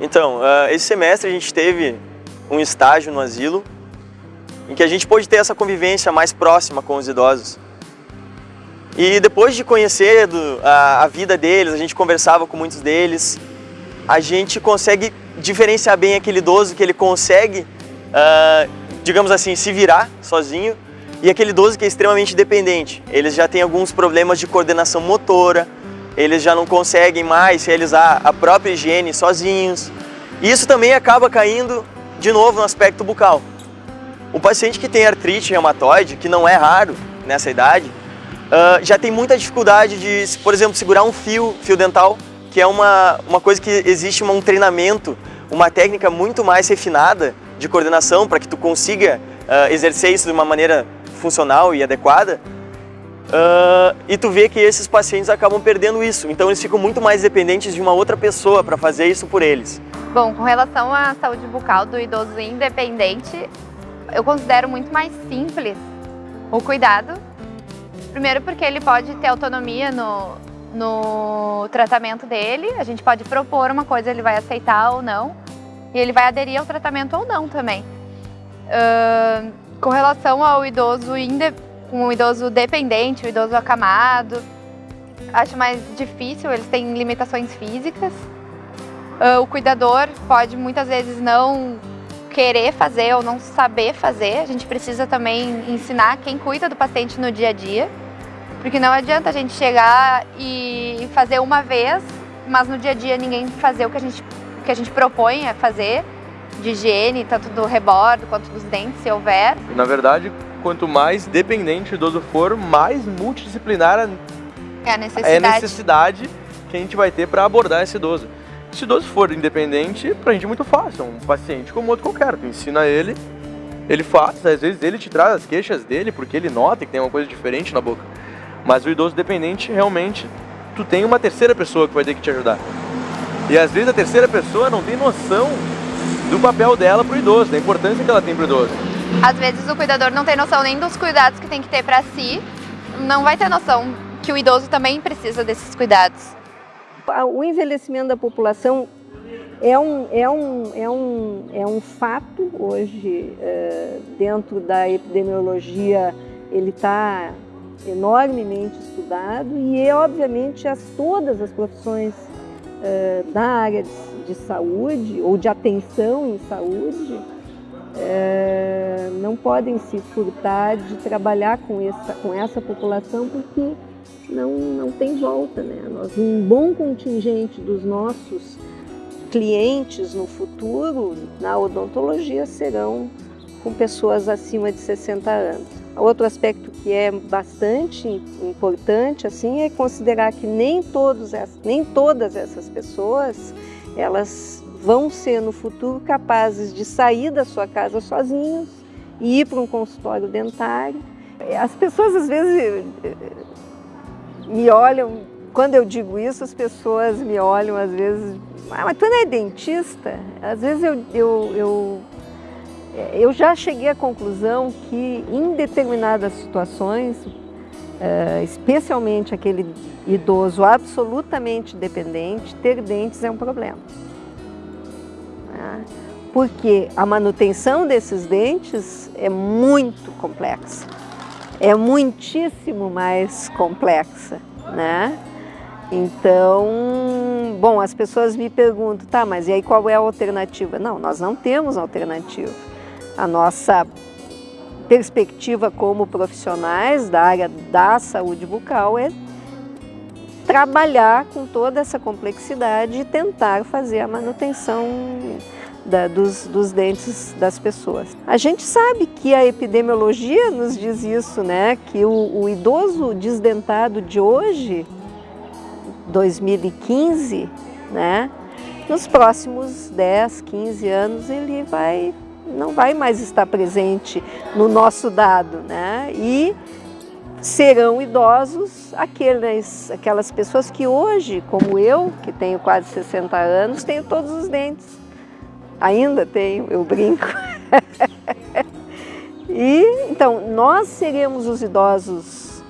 Então, uh, esse semestre a gente teve um estágio no asilo em que a gente pôde ter essa convivência mais próxima com os idosos. E depois de conhecer do, a, a, vida deles, a gente conversava com muitos deles, a gente consegue diferenciar bem aquele idoso que ele consegue, uh, digamos assim, se virar sozinho e aquele idoso que é extremamente dependente. Eles já têm alguns problemas de coordenação motora, eles já não conseguem mais realizar a própria higiene sozinhos. E isso também acaba caindo de novo no aspecto bucal. O paciente que tem artrite reumatoide, que não é raro nessa idade, uh, já tem muita dificuldade de, por exemplo, segurar um fio, fio dental, que é uma, uma coisa que existe um treinamento, uma técnica muito mais refinada de coordenação para que tu consiga uh, exercer isso de uma maneira funcional e adequada. Uh, e tu vê que esses pacientes acabam perdendo isso, então eles ficam muito mais dependentes de uma outra pessoa para fazer isso por eles. Bom, com relação à saúde bucal do idoso independente, eu considero muito mais simples o cuidado. Primeiro porque ele pode ter autonomia no, no tratamento dele, a gente pode propor uma coisa, ele vai aceitar ou não, e ele vai aderir ao tratamento ou não também. Uh, com relação ao idoso independente, com o idoso dependente, o idoso acamado. Acho mais difícil, eles têm limitações físicas. Uh, o cuidador pode muitas vezes não querer fazer ou não saber fazer. A gente precisa também ensinar quem cuida do paciente no dia a dia. Porque não adianta a gente chegar e fazer uma vez, mas no dia a dia ninguém fazer o que a gente, que a gente propõe a fazer, de higiene, tanto do rebordo quanto dos dentes, se houver. Na verdade, quanto mais dependente o idoso for, mais multidisciplinar é a necessidade, é a necessidade que a gente vai ter para abordar esse idoso. Se o idoso for independente, pra gente é muito fácil, é um paciente como outro qualquer, tu ensina ele, ele faz, às vezes ele te traz as queixas dele, porque ele nota que tem uma coisa diferente na boca. Mas o idoso dependente, realmente, tu tem uma terceira pessoa que vai ter que te ajudar. E às vezes a terceira pessoa não tem noção do papel dela pro idoso, da importância que ela tem pro idoso. Às vezes o cuidador não tem noção nem dos cuidados que tem que ter para si, não vai ter noção que o idoso também precisa desses cuidados. O envelhecimento da população é um, é um, é um, é um fato hoje, é, dentro da epidemiologia, ele está enormemente estudado e, é, obviamente, as, todas as profissões é, da área de, de saúde ou de atenção em saúde é, não podem se furtar de trabalhar com essa, com essa população porque não, não tem volta. Né? Nós, um bom contingente dos nossos clientes no futuro, na odontologia, serão com pessoas acima de 60 anos. Outro aspecto que é bastante importante assim é considerar que nem, todos, nem todas essas pessoas elas vão ser no futuro capazes de sair da sua casa sozinhos e ir para um consultório dentário. As pessoas às vezes me olham, quando eu digo isso, as pessoas me olham às vezes, ah, mas tu não é dentista? Às vezes eu, eu, eu, eu já cheguei à conclusão que em determinadas situações, eh, especialmente aquele idoso absolutamente dependente, ter dentes é um problema porque a manutenção desses dentes é muito complexa, é muitíssimo mais complexa, né? Então, bom, as pessoas me perguntam, tá, mas e aí qual é a alternativa? Não, nós não temos alternativa. A nossa perspectiva como profissionais da área da saúde bucal é trabalhar com toda essa complexidade e tentar fazer a manutenção da, dos, dos, dentes das pessoas. A gente sabe que a epidemiologia nos diz isso, né? Que o, o idoso desdentado de hoje, 2015, né? Nos próximos 10, 15 anos ele vai não vai mais estar presente no nosso dado, né? E serão idosos aqueles, aquelas pessoas que hoje, como eu, que tenho quase 60 anos, tenho todos os dentes. Ainda tenho, eu brinco. e então, nós seremos os idosos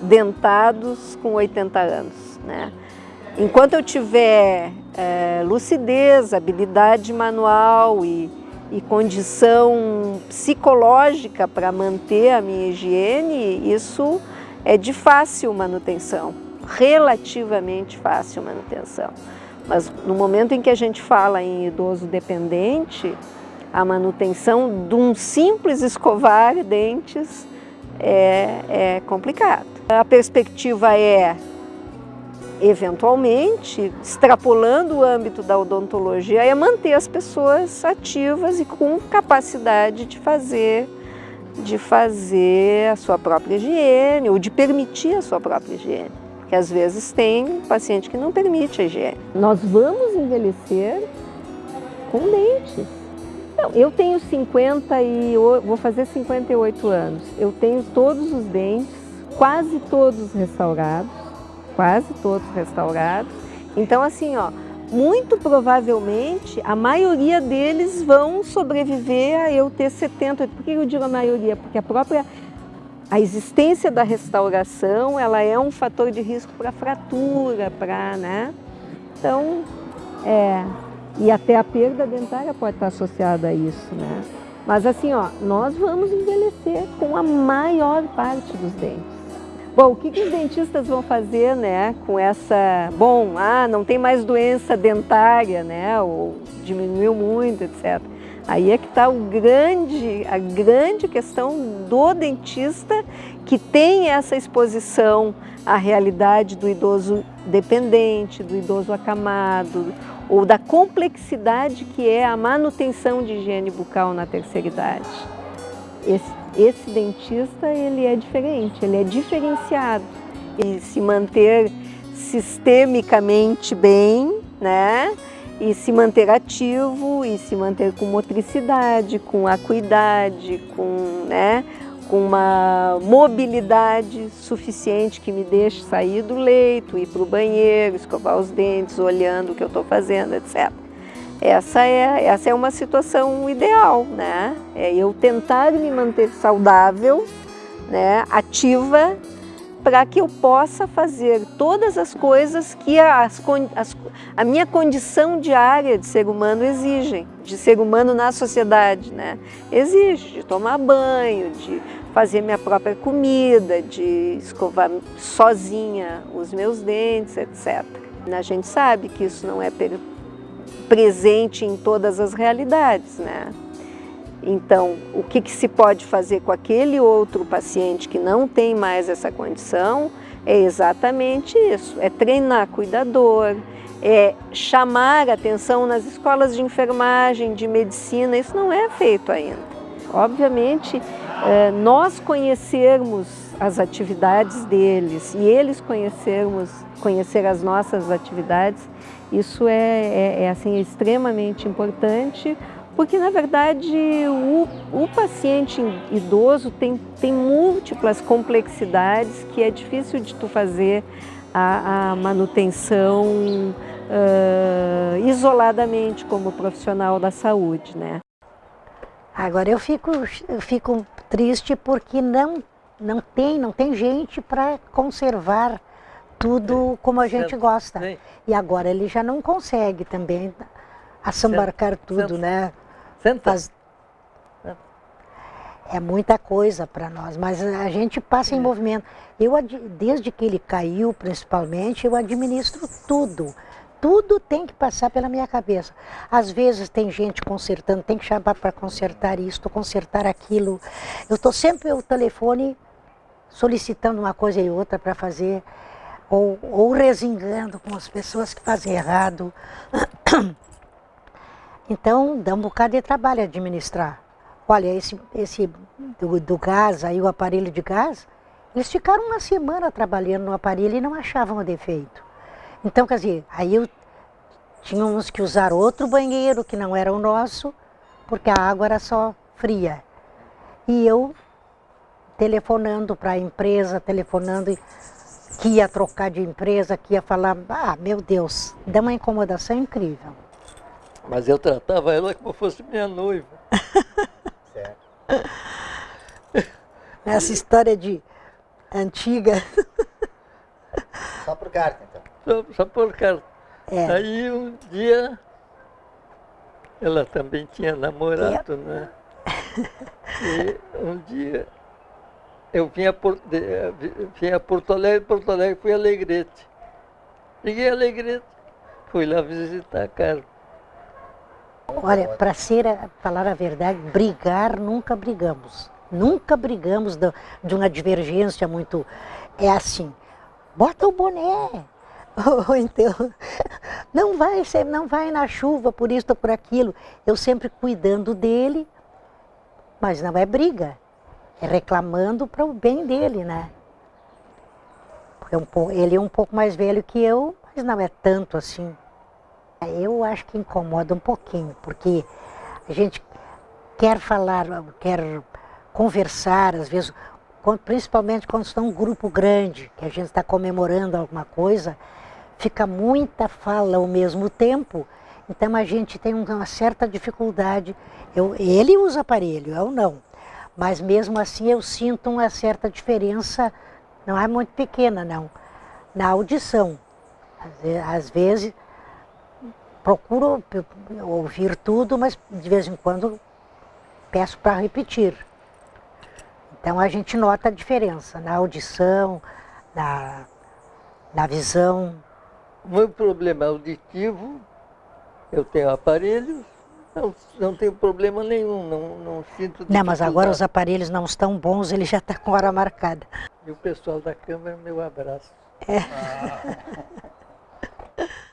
dentados com 80 anos, né? Enquanto eu tiver é, lucidez, habilidade manual e, e condição psicológica para manter a minha higiene, isso é de fácil manutenção, relativamente fácil manutenção. Mas no momento em que a gente fala em idoso dependente, a manutenção de um simples escovar dentes é, é complicado. A perspectiva é eventualmente, extrapolando o âmbito da odontologia, é manter as pessoas ativas e com capacidade de fazer, de fazer a sua própria higiene ou de permitir a sua própria higiene. Porque às vezes tem paciente que não permite a higiene. Nós vamos envelhecer com dentes. Não, eu tenho 50 e vou fazer 58 anos. Eu tenho todos os dentes, quase todos restaurados quase todos restaurados. Então, assim, ó, muito provavelmente a maioria deles vão sobreviver a eu ter 70. Por que eu digo a maioria? Porque a própria a existência da restauração, ela é um fator de risco para fratura, para, né? Então, é, e até a perda dentária pode estar associada a isso, né? Mas assim, ó, nós vamos envelhecer com a maior parte dos dentes. Bom, o que, que os dentistas vão fazer, né, com essa... Bom, ah, não tem mais doença dentária, né, ou diminuiu muito, etc. Aí é que está grande, a grande questão do dentista que tem essa exposição à realidade do idoso dependente, do idoso acamado, ou da complexidade que é a manutenção de higiene bucal na terceira idade. Esse esse dentista ele é diferente, ele é diferenciado. E se manter sistemicamente bem, né? E se manter ativo e se manter com motricidade, com acuidade, com, né? com uma mobilidade suficiente que me deixe sair do leito, ir para o banheiro, escovar os dentes, olhando o que eu estou fazendo, etc. Essa é, essa é uma situação ideal, né? É eu tentar me manter saudável, né, ativa, para que eu possa fazer todas as coisas que as, as, a minha condição diária de ser humano exige, de ser humano na sociedade, né? Exige de tomar banho, de fazer minha própria comida, de escovar sozinha os meus dentes, etc. A gente sabe que isso não é presente em todas as realidades, né? Então, o que, que, se pode fazer com aquele outro paciente que não tem mais essa condição é exatamente isso, é treinar cuidador, é chamar atenção nas escolas de enfermagem, de medicina, isso não é feito ainda. Obviamente, é, nós conhecermos as atividades deles e eles conhecermos, conhecer as nossas atividades isso é, é, é assim, extremamente importante, porque na verdade o, o paciente idoso tem, tem múltiplas complexidades que é difícil de tu fazer a, a manutenção uh, isoladamente como profissional da saúde, né? Agora eu fico, eu fico triste porque não, não, tem, não tem gente para conservar tudo como a gente gosta. E agora ele já não consegue também assambarcar tudo, né? Senta. É muita coisa para nós, mas a gente passa em é. movimento. Eu, desde que ele caiu, principalmente, eu administro tudo. Tudo tem que passar pela minha cabeça. Às vezes tem gente consertando, tem que chamar para consertar isso, consertar aquilo. Eu estou sempre o telefone solicitando uma coisa e outra para fazer ou, ou resingando com as pessoas que fazem errado. Então, dá um bocado de trabalho administrar. Olha, esse, esse do, do, gás, aí o aparelho de gás, eles ficaram uma semana trabalhando no aparelho e não achavam o defeito. Então, quer dizer, aí eu, tínhamos que usar outro banheiro que não era o nosso, porque a água era só fria. E eu telefonando para a empresa, telefonando que ia trocar de empresa, que ia falar, ah, meu Deus, dá uma incomodação incrível. Mas eu tratava ela como fosse minha noiva. Certo. Essa história de antiga. Só por carta, então. Só, só por carta. É. Aí um dia ela também tinha namorado, né? E um dia eu vim a, Por, de, vi- vim a Porto Alegre, Porto Alegre fui a Alegrete. Cheguei a Alegrete, fui lá visitar a Carla. Olha, para ser, falar a verdade, brigar nunca brigamos. Nunca brigamos de uma divergência muito. É assim, bota o boné. Ou então, não vai, não vai na chuva por isso ou por aquilo. Eu sempre cuidando dele, mas não é briga. É reclamando para o bem dele, né? Porque é ele é um pouco mais velho que eu, mas não é tanto assim. Eu acho que incomoda um pouquinho, porque a gente quer falar, quer conversar, às vezes, principalmente quando está um grupo grande, que a gente está comemorando alguma coisa, fica muita fala ao mesmo tempo, então a gente tem uma certa dificuldade. Eu, ele usa aparelho, eu não. Mas mesmo assim eu sinto uma certa diferença, não é muito pequena não, na audição. Às vezes procuro ouvir tudo, mas de vez em quando peço para repetir. Então a gente nota a diferença na audição, na, na visão. O meu problema auditivo, eu tenho aparelhos, não, não tenho problema nenhum, não, não sinto Não, mas agora os aparelhos não estão bons, ele já está com hora marcada. E o pessoal da Câmara, meu abraço.